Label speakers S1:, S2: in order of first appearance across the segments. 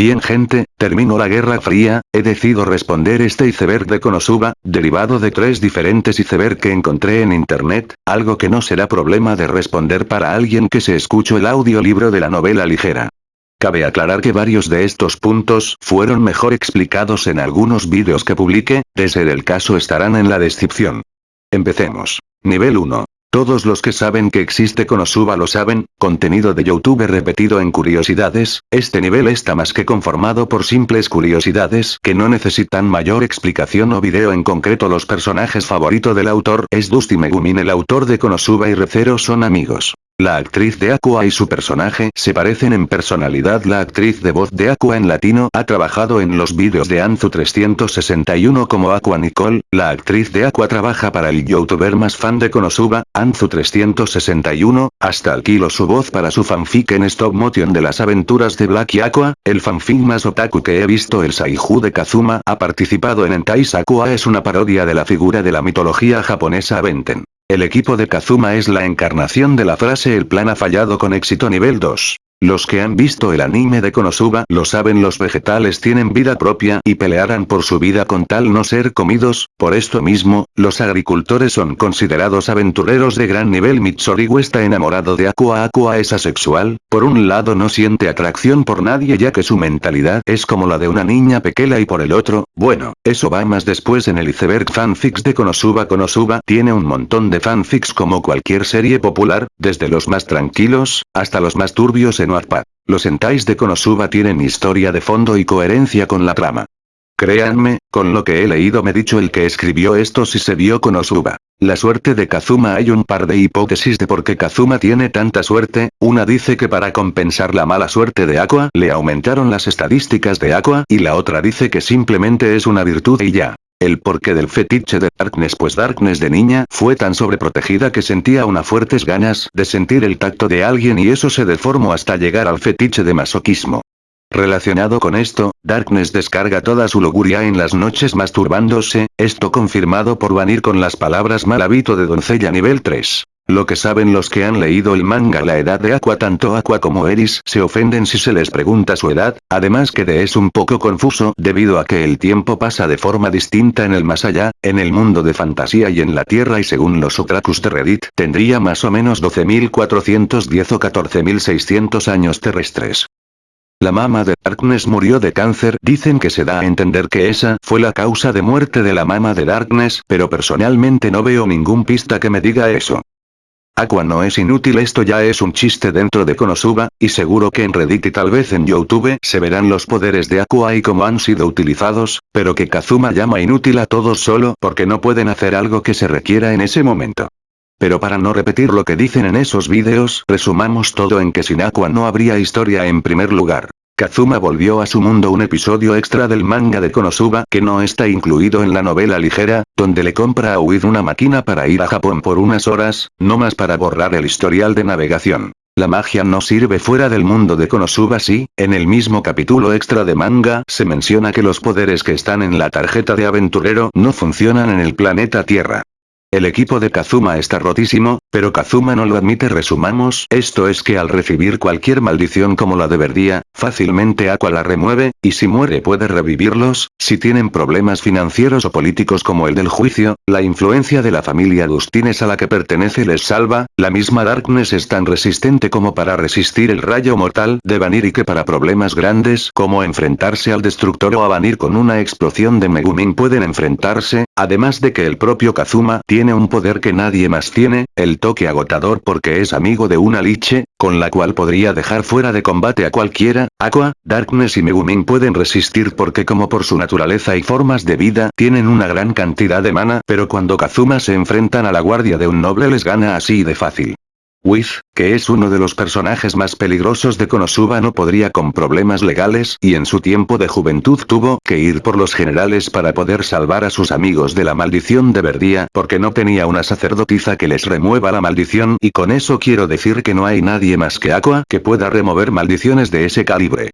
S1: Bien gente, terminó la Guerra Fría, he decidido responder este iceberg de Konosuba, derivado de tres diferentes iceberg que encontré en internet, algo que no será problema de responder para alguien que se escuchó el audiolibro de la novela ligera. Cabe aclarar que varios de estos puntos fueron mejor explicados en algunos vídeos que publiqué, de ser el caso estarán en la descripción. Empecemos. Nivel 1. Todos los que saben que existe Konosuba lo saben, contenido de Youtube repetido en curiosidades, este nivel está más que conformado por simples curiosidades que no necesitan mayor explicación o video en concreto los personajes favorito del autor es Dusty Megumin el autor de Konosuba y Recero son amigos. La actriz de Aqua y su personaje se parecen en personalidad. La actriz de voz de Aqua en latino ha trabajado en los vídeos de Anzu 361 como Aqua Nicole. La actriz de Aqua trabaja para el youtuber más fan de Konosuba, Anzu 361, hasta alquilo su voz para su fanfic en stop motion de las aventuras de Black y Aqua, el fanfic más otaku que he visto el Saiju de Kazuma ha participado en Entais Aqua es una parodia de la figura de la mitología japonesa Aventen. El equipo de Kazuma es la encarnación de la frase el plan ha fallado con éxito nivel 2. Los que han visto el anime de Konosuba lo saben los vegetales tienen vida propia y pelearán por su vida con tal no ser comidos, por esto mismo, los agricultores son considerados aventureros de gran nivel. Mitsorigu está enamorado de Aqua Aqua es asexual, por un lado no siente atracción por nadie ya que su mentalidad es como la de una niña pequeña y por el otro, bueno, eso va más después en el iceberg. Fanfics de Konosuba. Konosuba tiene un montón de fanfics como cualquier serie popular, desde los más tranquilos, hasta los más turbios en los entais de Konosuba tienen historia de fondo y coherencia con la trama. Créanme, con lo que he leído me dicho el que escribió esto si se vio Konosuba. La suerte de Kazuma hay un par de hipótesis de por qué Kazuma tiene tanta suerte, una dice que para compensar la mala suerte de Aqua le aumentaron las estadísticas de Aqua y la otra dice que simplemente es una virtud y ya. El porqué del fetiche de Darkness pues Darkness de niña fue tan sobreprotegida que sentía unas fuertes ganas de sentir el tacto de alguien y eso se deformó hasta llegar al fetiche de masoquismo. Relacionado con esto, Darkness descarga toda su luguria en las noches masturbándose, esto confirmado por Vanir con las palabras mal hábito de doncella nivel 3. Lo que saben los que han leído el manga La edad de Aqua tanto Aqua como Eris se ofenden si se les pregunta su edad, además que de es un poco confuso debido a que el tiempo pasa de forma distinta en el más allá, en el mundo de fantasía y en la Tierra y según los otakus de Reddit tendría más o menos 12.410 o 14.600 años terrestres. La mama de Darkness murió de cáncer, dicen que se da a entender que esa fue la causa de muerte de la mama de Darkness, pero personalmente no veo ningún pista que me diga eso. Aqua no es inútil esto ya es un chiste dentro de Konosuba, y seguro que en Reddit y tal vez en Youtube se verán los poderes de Aqua y cómo han sido utilizados, pero que Kazuma llama inútil a todos solo porque no pueden hacer algo que se requiera en ese momento. Pero para no repetir lo que dicen en esos vídeos, resumamos todo en que sin Aqua no habría historia en primer lugar. Kazuma volvió a su mundo un episodio extra del manga de Konosuba que no está incluido en la novela ligera, donde le compra a Uid una máquina para ir a Japón por unas horas, no más para borrar el historial de navegación. La magia no sirve fuera del mundo de Konosuba sí, en el mismo capítulo extra de manga se menciona que los poderes que están en la tarjeta de aventurero no funcionan en el planeta Tierra. El equipo de Kazuma está rotísimo, pero Kazuma no lo admite resumamos esto es que al recibir cualquier maldición como la de Verdía, fácilmente Aqua la remueve, y si muere puede revivirlos, si tienen problemas financieros o políticos como el del juicio, la influencia de la familia Dustines a la que pertenece les salva, la misma Darkness es tan resistente como para resistir el rayo mortal de Vanir y que para problemas grandes como enfrentarse al destructor o a Vanir con una explosión de Megumin pueden enfrentarse, además de que el propio Kazuma tiene tiene un poder que nadie más tiene, el toque agotador porque es amigo de una liche, con la cual podría dejar fuera de combate a cualquiera, Aqua, Darkness y Megumin pueden resistir porque como por su naturaleza y formas de vida tienen una gran cantidad de mana pero cuando Kazuma se enfrentan a la guardia de un noble les gana así de fácil. Whis, que es uno de los personajes más peligrosos de Konosuba no podría con problemas legales y en su tiempo de juventud tuvo que ir por los generales para poder salvar a sus amigos de la maldición de Verdía porque no tenía una sacerdotisa que les remueva la maldición y con eso quiero decir que no hay nadie más que Aqua que pueda remover maldiciones de ese calibre.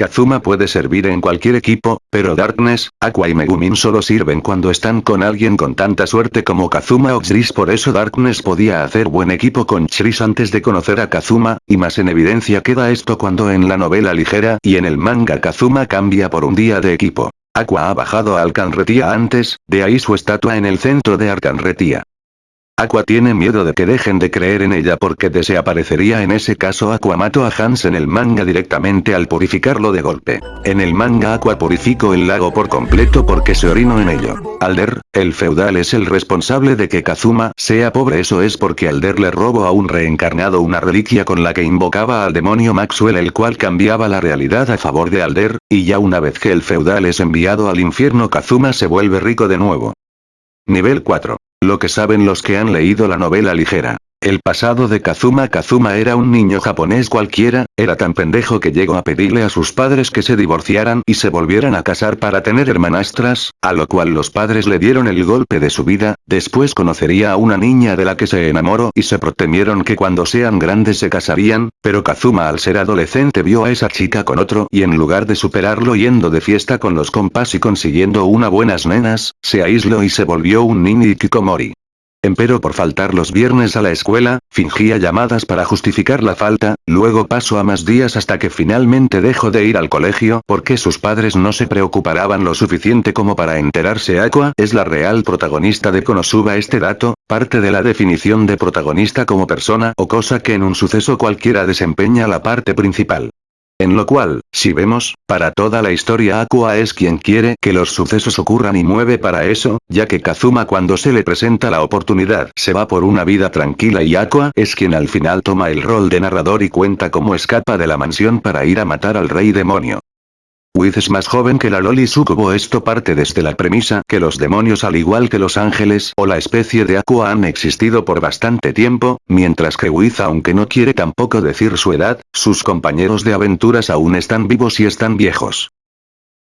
S1: Kazuma puede servir en cualquier equipo, pero Darkness, Aqua y Megumin solo sirven cuando están con alguien con tanta suerte como Kazuma o Chris por eso Darkness podía hacer buen equipo con Chris antes de conocer a Kazuma, y más en evidencia queda esto cuando en la novela ligera y en el manga Kazuma cambia por un día de equipo. Aqua ha bajado a Alcanretía antes, de ahí su estatua en el centro de Alcanretía. Aqua tiene miedo de que dejen de creer en ella porque desaparecería en ese caso Aqua mató a Hans en el manga directamente al purificarlo de golpe. En el manga Aqua purificó el lago por completo porque se orinó en ello. Alder, el feudal es el responsable de que Kazuma sea pobre eso es porque Alder le robó a un reencarnado una reliquia con la que invocaba al demonio Maxwell el cual cambiaba la realidad a favor de Alder, y ya una vez que el feudal es enviado al infierno Kazuma se vuelve rico de nuevo. Nivel 4. Lo que saben los que han leído la novela ligera. El pasado de Kazuma Kazuma era un niño japonés cualquiera, era tan pendejo que llegó a pedirle a sus padres que se divorciaran y se volvieran a casar para tener hermanastras, a lo cual los padres le dieron el golpe de su vida, después conocería a una niña de la que se enamoró y se protemieron que cuando sean grandes se casarían, pero Kazuma al ser adolescente vio a esa chica con otro y en lugar de superarlo yendo de fiesta con los compas y consiguiendo una buenas nenas, se aisló y se volvió un nini Kikomori. Empero por faltar los viernes a la escuela, fingía llamadas para justificar la falta, luego pasó a más días hasta que finalmente dejó de ir al colegio porque sus padres no se preocupaban lo suficiente como para enterarse Aqua es la real protagonista de Konosuba este dato, parte de la definición de protagonista como persona o cosa que en un suceso cualquiera desempeña la parte principal. En lo cual, si vemos, para toda la historia Aqua es quien quiere que los sucesos ocurran y mueve para eso, ya que Kazuma cuando se le presenta la oportunidad se va por una vida tranquila y Aqua es quien al final toma el rol de narrador y cuenta cómo escapa de la mansión para ir a matar al rey demonio. Wiz es más joven que la Loli Sukubo esto parte desde la premisa que los demonios al igual que los ángeles o la especie de Aqua han existido por bastante tiempo, mientras que Wiz aunque no quiere tampoco decir su edad, sus compañeros de aventuras aún están vivos y están viejos.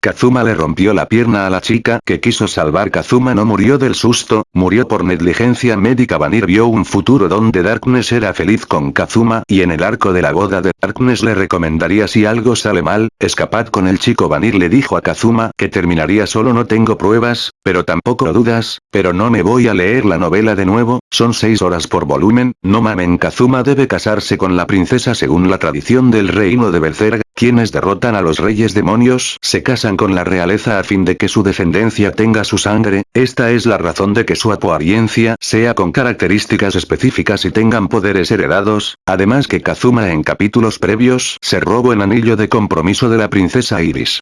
S1: Kazuma le rompió la pierna a la chica que quiso salvar Kazuma no murió del susto, murió por negligencia médica. Vanir vio un futuro donde Darkness era feliz con Kazuma y en el arco de la boda de Darkness le recomendaría si algo sale mal, escapad con el chico Vanir le dijo a Kazuma que terminaría solo no tengo pruebas, pero tampoco dudas, pero no me voy a leer la novela de nuevo, son seis horas por volumen, no mamen Kazuma debe casarse con la princesa según la tradición del reino de Berserk, quienes derrotan a los reyes demonios se casan con la realeza a fin de que su descendencia tenga su sangre, esta es la razón de que su apariencia sea con características específicas y tengan poderes heredados, además que Kazuma en capítulos previos se robó el anillo de compromiso de la princesa Iris.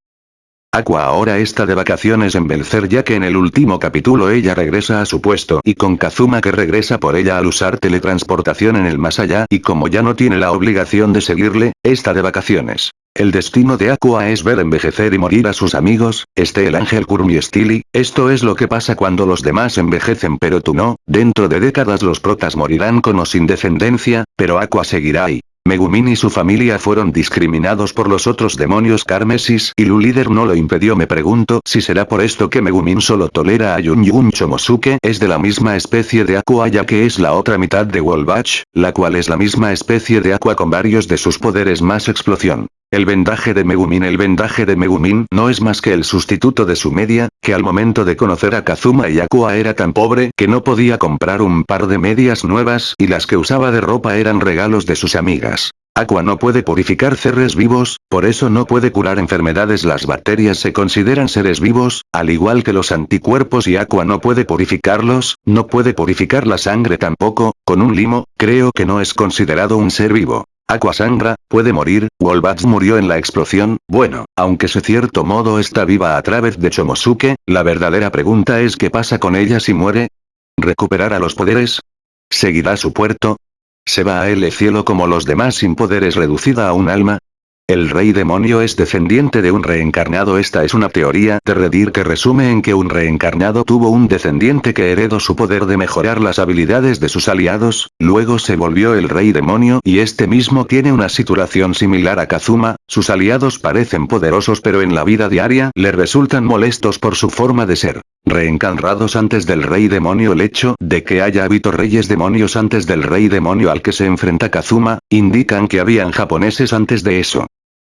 S1: Aqua ahora está de vacaciones en Belzer ya que en el último capítulo ella regresa a su puesto y con Kazuma que regresa por ella al usar teletransportación en el más allá y como ya no tiene la obligación de seguirle, está de vacaciones. El destino de Aqua es ver envejecer y morir a sus amigos, este el ángel Kurumi Stili, esto es lo que pasa cuando los demás envejecen pero tú no, dentro de décadas los protas morirán con o sin descendencia, pero Aqua seguirá ahí. Megumin y su familia fueron discriminados por los otros demonios Carmesis y Lu líder no lo impidió me pregunto si será por esto que Megumin solo tolera a Yun Yun Chomosuke es de la misma especie de Aqua ya que es la otra mitad de Wolbach, la cual es la misma especie de Aqua con varios de sus poderes más explosión. El vendaje de Megumin El vendaje de Megumin no es más que el sustituto de su media, que al momento de conocer a Kazuma y Aqua era tan pobre que no podía comprar un par de medias nuevas y las que usaba de ropa eran regalos de sus amigas. Aqua no puede purificar seres vivos, por eso no puede curar enfermedades las bacterias se consideran seres vivos, al igual que los anticuerpos y Aqua no puede purificarlos, no puede purificar la sangre tampoco, con un limo, creo que no es considerado un ser vivo. Aqua sangra, puede morir, Wolbats murió en la explosión, bueno, aunque se cierto modo está viva a través de Chomosuke, la verdadera pregunta es qué pasa con ella si muere. ¿Recuperará los poderes? ¿Seguirá su puerto? ¿Se va a el cielo como los demás sin poderes reducida a un alma? El rey demonio es descendiente de un reencarnado esta es una teoría de Redir que resume en que un reencarnado tuvo un descendiente que heredó su poder de mejorar las habilidades de sus aliados, luego se volvió el rey demonio y este mismo tiene una situación similar a Kazuma, sus aliados parecen poderosos pero en la vida diaria le resultan molestos por su forma de ser. Reencarnados antes del rey demonio el hecho de que haya habido reyes demonios antes del rey demonio al que se enfrenta Kazuma, indican que habían japoneses antes de eso.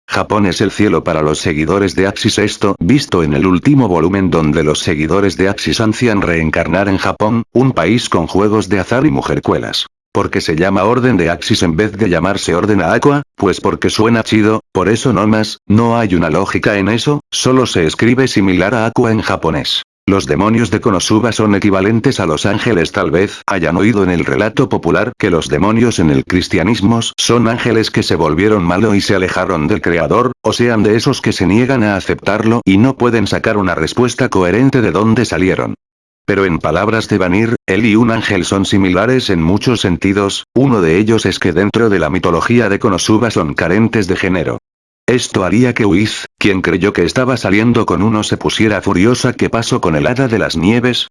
S1: Japón es el cielo para los seguidores de Axis esto visto en el último volumen donde los seguidores de Axis ansían reencarnar en Japón, un país con juegos de azar y mujercuelas. Porque se llama Orden de Axis en vez de llamarse Orden a Aqua, pues porque suena chido, por eso no más, no hay una lógica en eso, solo se escribe similar a Aqua en japonés. Los demonios de Konosuba son equivalentes a los ángeles tal vez hayan oído en el relato popular que los demonios en el cristianismo son ángeles que se volvieron malo y se alejaron del creador, o sean de esos que se niegan a aceptarlo y no pueden sacar una respuesta coherente de dónde salieron. Pero en palabras de Vanir, él y un ángel son similares en muchos sentidos, uno de ellos es que dentro de la mitología de Konosuba son carentes de género. Esto haría que Wiz, quien creyó que estaba saliendo con uno se pusiera furiosa ¿qué pasó con el hada de las nieves?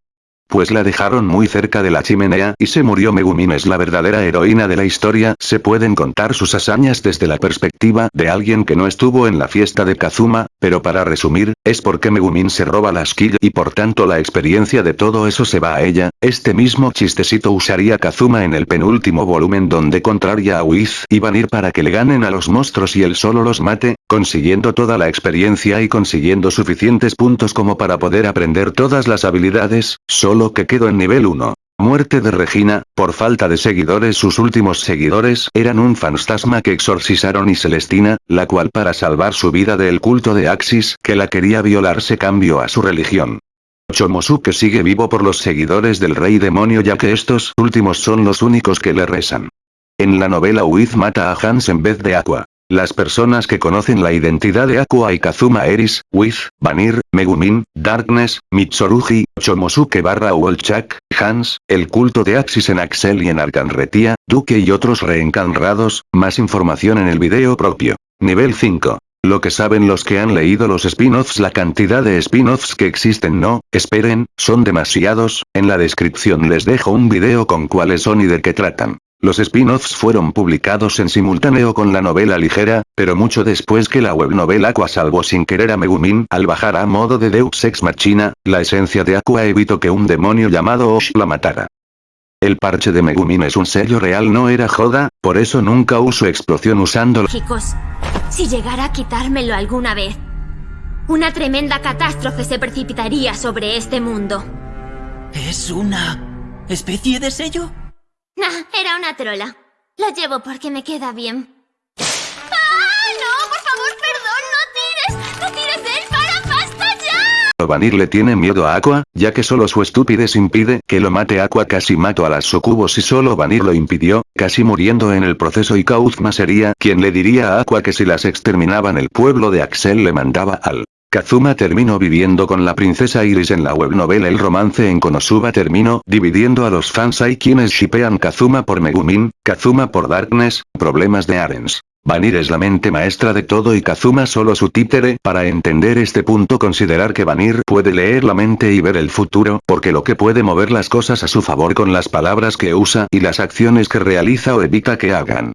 S1: Pues la dejaron muy cerca de la chimenea y se murió Megumin. Es la verdadera heroína de la historia, se pueden contar sus hazañas desde la perspectiva de alguien que no estuvo en la fiesta de Kazuma, pero para resumir, es porque Megumin se roba la skill y por tanto la experiencia de todo eso se va a ella, este mismo chistecito usaría Kazuma en el penúltimo volumen donde contraria a Wiz y Vanir para que le ganen a los monstruos y él solo los mate, consiguiendo toda la experiencia y consiguiendo suficientes puntos como para poder aprender todas las habilidades, solo que quedó en nivel 1. Muerte de Regina, por falta de seguidores sus últimos seguidores eran un fantasma que exorcizaron y Celestina, la cual para salvar su vida del culto de Axis que la quería violar se cambió a su religión. Chomosuke sigue vivo por los seguidores del rey demonio ya que estos últimos son los únicos que le rezan. En la novela Wiz mata a Hans en vez de Aqua. Las personas que conocen la identidad de Aqua y Kazuma Eris, Wiz, Vanir, Megumin, Darkness, Mitsurugi, Chomosuke barra Wolchak, Hans, el culto de Axis en Axel y en Arcanretia, Duque y otros reencarnados, más información en el video propio. Nivel 5. Lo que saben los que han leído los spin-offs la cantidad de spin-offs que existen no, esperen, son demasiados, en la descripción les dejo un video con cuáles son y de qué tratan. Los spin-offs fueron publicados en simultáneo con la novela ligera, pero mucho después que la webnovela Aqua salvó sin querer a Megumin al bajar a modo de Deus Ex Machina, la esencia de Aqua evitó que un demonio llamado Osh la matara. El parche de Megumin es un sello real no era joda, por eso nunca uso explosión usándolo.
S2: Chicos, si llegara a quitármelo alguna vez, una tremenda catástrofe se precipitaría sobre este mundo.
S3: ¿Es una especie de sello?
S2: Nah, era una trola. Lo llevo porque me queda bien. ¡Ah, no! ¡Por favor, perdón! ¡No tires! ¡No tires él! ¡Para! ¡Basta ya!
S1: Vanir le tiene miedo a Aqua, ya que solo su estupidez impide que lo mate Aqua casi mató a las Sokubos y solo Vanir lo impidió, casi muriendo en el proceso y Kauzma sería quien le diría a Aqua que si las exterminaban el pueblo de Axel le mandaba al Kazuma terminó viviendo con la princesa Iris en la webnovela El romance en Konosuba terminó dividiendo a los fans hay quienes shipean Kazuma por Megumin, Kazuma por Darkness, problemas de Arens. Vanir es la mente maestra de todo y Kazuma solo su títere para entender este punto considerar que Vanir puede leer la mente y ver el futuro porque lo que puede mover las cosas a su favor con las palabras que usa y las acciones que realiza o evita que hagan.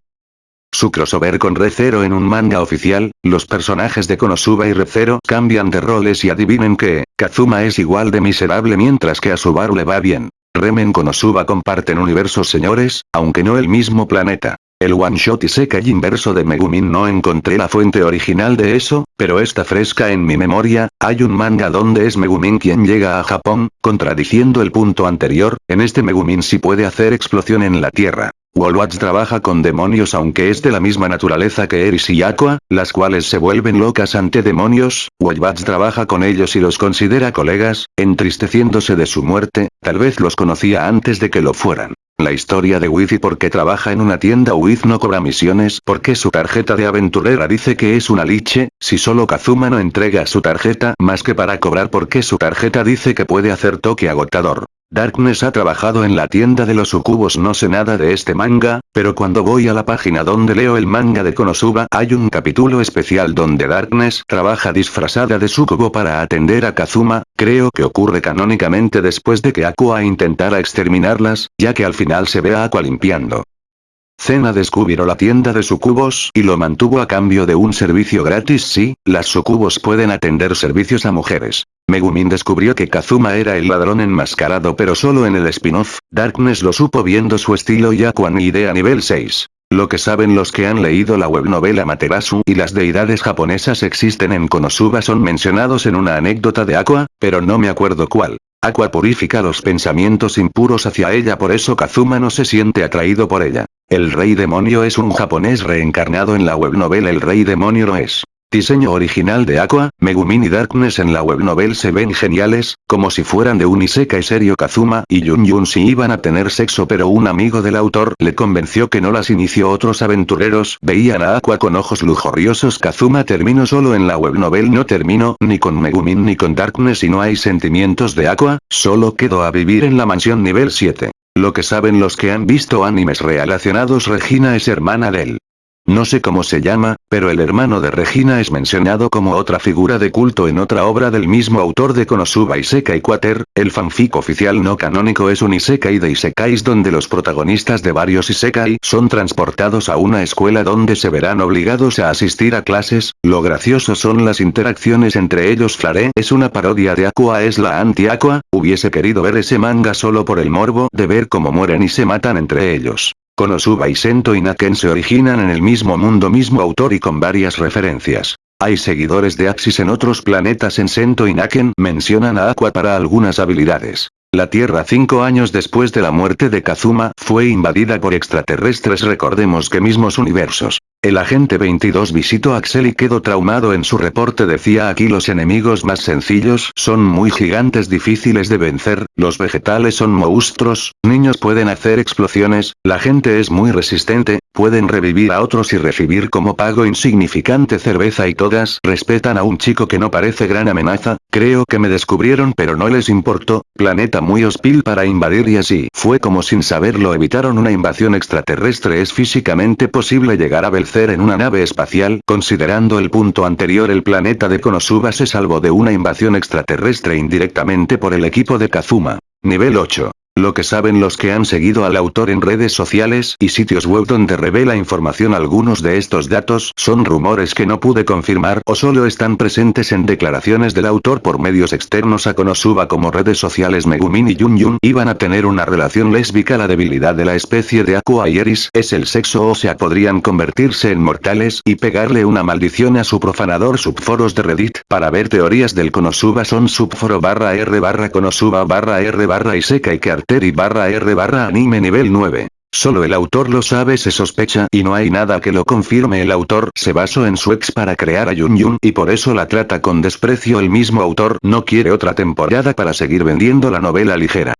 S1: Su crossover con ReZero en un manga oficial, los personajes de Konosuba y ReZero cambian de roles y adivinen que, Kazuma es igual de miserable mientras que a Subaru le va bien. Remen Konosuba comparten universos señores, aunque no el mismo planeta. El one shot y seca inverso de Megumin no encontré la fuente original de eso, pero está fresca en mi memoria, hay un manga donde es Megumin quien llega a Japón, contradiciendo el punto anterior, en este Megumin sí puede hacer explosión en la tierra. Wolwatch trabaja con demonios aunque es de la misma naturaleza que Eris y Aqua, las cuales se vuelven locas ante demonios, Wolwatch trabaja con ellos y los considera colegas, entristeciéndose de su muerte, tal vez los conocía antes de que lo fueran. La historia de Wiz y por qué trabaja en una tienda Wiz no cobra misiones porque su tarjeta de aventurera dice que es una liche, si solo Kazuma no entrega su tarjeta más que para cobrar porque su tarjeta dice que puede hacer toque agotador. Darkness ha trabajado en la tienda de los sucubos no sé nada de este manga, pero cuando voy a la página donde leo el manga de Konosuba hay un capítulo especial donde Darkness trabaja disfrazada de sucubo para atender a Kazuma, creo que ocurre canónicamente después de que Aqua intentara exterminarlas, ya que al final se ve a Aqua limpiando. Zena descubrió la tienda de sucubos y lo mantuvo a cambio de un servicio gratis sí, las sucubos pueden atender servicios a mujeres. Megumin descubrió que Kazuma era el ladrón enmascarado pero solo en el spin-off, Darkness lo supo viendo su estilo y Aqua ni idea nivel 6. Lo que saben los que han leído la webnovela Materasu y las deidades japonesas existen en Konosuba son mencionados en una anécdota de Aqua, pero no me acuerdo cuál. Aqua purifica los pensamientos impuros hacia ella por eso Kazuma no se siente atraído por ella. El rey demonio es un japonés reencarnado en la webnovela El rey demonio no es. Diseño original de Aqua, Megumin y Darkness en la webnovel se ven geniales, como si fueran de un Isekai serio Kazuma y Yun Yun si iban a tener sexo pero un amigo del autor le convenció que no las inició otros aventureros veían a Aqua con ojos lujuriosos Kazuma terminó solo en la webnovel no terminó ni con Megumin ni con Darkness y no hay sentimientos de Aqua, solo quedó a vivir en la mansión nivel 7. Lo que saben los que han visto animes relacionados Regina es hermana de él. No sé cómo se llama, pero el hermano de Regina es mencionado como otra figura de culto en otra obra del mismo autor de Konosuba Isekai Quater, el fanfic oficial no canónico es un Isekai de Isekais donde los protagonistas de varios Isekai son transportados a una escuela donde se verán obligados a asistir a clases, lo gracioso son las interacciones entre ellos Flare es una parodia de Aqua es la anti-Aqua, hubiese querido ver ese manga solo por el morbo de ver cómo mueren y se matan entre ellos. Konosuba y Sento y Naken se originan en el mismo mundo mismo autor y con varias referencias. Hay seguidores de Axis en otros planetas en Sento y Naken mencionan a Aqua para algunas habilidades. La Tierra cinco años después de la muerte de Kazuma fue invadida por extraterrestres recordemos que mismos universos. El agente 22 visitó Axel y quedó traumado en su reporte. Decía aquí los enemigos más sencillos son muy gigantes difíciles de vencer, los vegetales son monstruos, niños pueden hacer explosiones, la gente es muy resistente, pueden revivir a otros y recibir como pago insignificante cerveza y todas respetan a un chico que no parece gran amenaza, creo que me descubrieron pero no les importó, planeta muy hostil para invadir y así fue como sin saberlo evitaron una invasión extraterrestre. Es físicamente posible llegar a vencer en una nave espacial considerando el punto anterior el planeta de Konosuba se salvó de una invasión extraterrestre indirectamente por el equipo de Kazuma. Nivel 8. Lo que saben los que han seguido al autor en redes sociales y sitios web donde revela información algunos de estos datos son rumores que no pude confirmar o solo están presentes en declaraciones del autor por medios externos a Konosuba como redes sociales Megumin y Yun Yun iban a tener una relación lésbica. La debilidad de la especie de Aqua y Eris es el sexo o sea podrían convertirse en mortales y pegarle una maldición a su profanador. Subforos de Reddit. Para ver teorías del Konosuba son subforo barra r barra Konosuba barra r barra y seca y que y barra R barra anime nivel 9. Solo el autor lo sabe se sospecha y no hay nada que lo confirme el autor se basó en su ex para crear a Yun Yun y por eso la trata con desprecio el mismo autor no quiere otra temporada para seguir vendiendo la novela ligera.